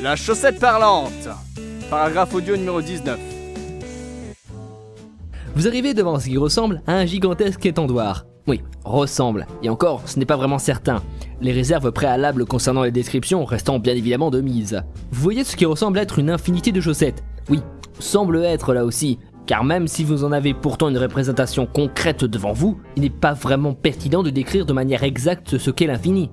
La chaussette parlante. Paragraphe audio numéro 19. Vous arrivez devant ce qui ressemble à un gigantesque étendoir. Oui, ressemble. Et encore, ce n'est pas vraiment certain. Les réserves préalables concernant les descriptions restant bien évidemment de mise. Vous voyez ce qui ressemble être une infinité de chaussettes. Oui, semble être là aussi. Car même si vous en avez pourtant une représentation concrète devant vous, il n'est pas vraiment pertinent de décrire de manière exacte ce qu'est l'infini.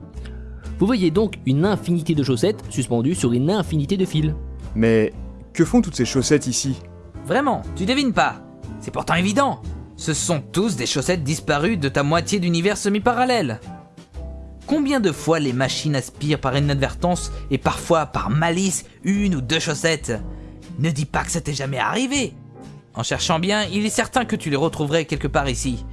Vous voyez donc une infinité de chaussettes suspendues sur une infinité de fils. Mais que font toutes ces chaussettes ici? Vraiment, tu devines pas. C'est pourtant évident. Ce sont tous des chaussettes disparues de ta moitié d'univers semi-parallèle. Combien de fois les machines aspirent par inadvertance et parfois par malice une ou deux chaussettes? Ne dis pas que ça t'est jamais arrivé. En cherchant bien, il est certain que tu les retrouverais quelque part ici.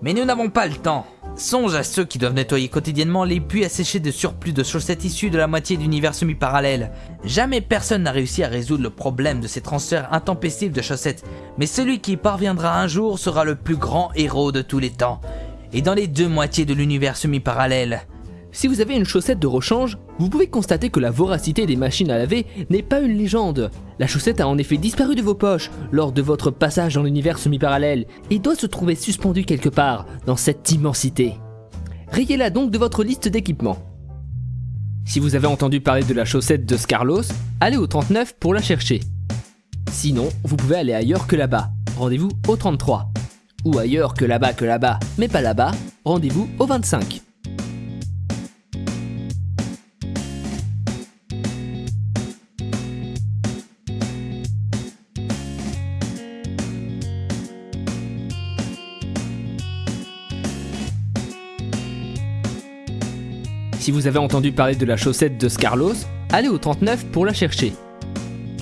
Mais nous n'avons pas le temps. Songe à ceux qui doivent nettoyer quotidiennement les puits asséchés de surplus de chaussettes issues de la moitié d'univers semi-parallèle. Jamais personne n'a réussi à résoudre le problème de ces transferts intempestifs de chaussettes, mais celui qui y parviendra un jour sera le plus grand héros de tous les temps. Et dans les deux moitiés de l'univers semi-parallèle, Si vous avez une chaussette de rechange, vous pouvez constater que la voracité des machines à laver n'est pas une légende. La chaussette a en effet disparu de vos poches lors de votre passage dans l'univers semi-parallèle et doit se trouver suspendue quelque part dans cette immensité. Rayez-la donc de votre liste d'équipements. Si vous avez entendu parler de la chaussette de Scarlos, allez au 39 pour la chercher. Sinon, vous pouvez aller ailleurs que là-bas. Rendez-vous au 33. Ou ailleurs que là-bas que là-bas, mais pas là-bas, rendez-vous au 25. Si vous avez entendu parler de la chaussette de Scarlos, allez au 39 pour la chercher.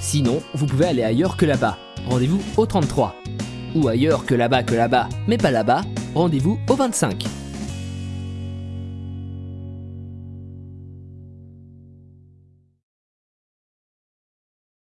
Sinon, vous pouvez aller ailleurs que là-bas. Rendez-vous au 33. Ou ailleurs que là-bas que là-bas, mais pas là-bas, rendez-vous au 25.